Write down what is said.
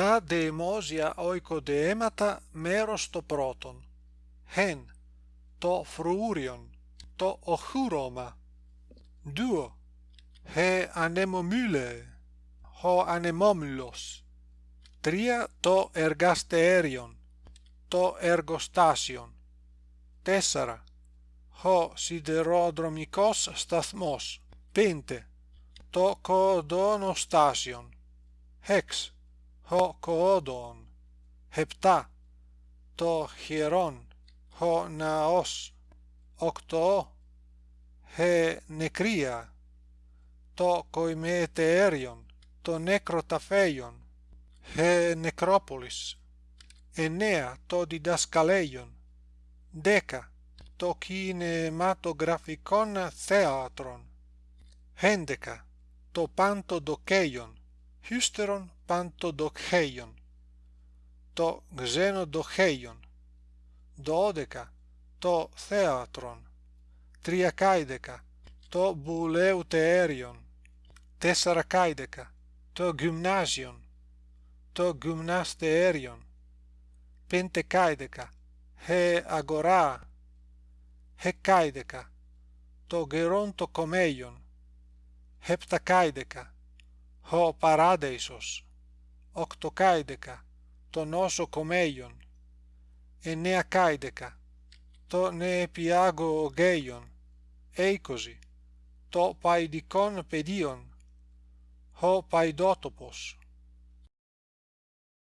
τα δεημόσια οικοδεέματα μέρος το πρώτον χεν το φρούριον το οχούρωμα δουο χε ανεμομύλε ο ανεμόμυλος τρία το εργαστέριον το εργοστάσιον τέσσερα ο σιδεροδρομικός σταθμός πέντε το κοδονοστάσιον ο επτά, το χειρόν, ο ναός, οκτώ, ε νεκρία, το κοιμετέριον, το νεκροταφέιον, ε νεκρόπολις, εννέα, το διδασκαλέιον, δέκα, το κινηματογραφικόν θέατρον, έντεκα, το πάντο χύστερον πάντο το ξένο δοχέιον, δώδεκα, το θέατρον, τριακάιδεκα, το βουλεύ τέριον, τέσσαρακάιδεκα, το γυμνάζιον, το γυμναστέριον, πέντεκάιδεκα, χε αγορά, χεκάιδεκα, το γερόν το κομέιον, επτακάιδεκα, ο παράδεισος, οκτοκάιδεκα, το νόσο κομέιον, εννέα κάιδεκα, το νεεπιάγω ογέιον, είκοσι, το παϊδικόν πεδίον, ο παϊδότοπος,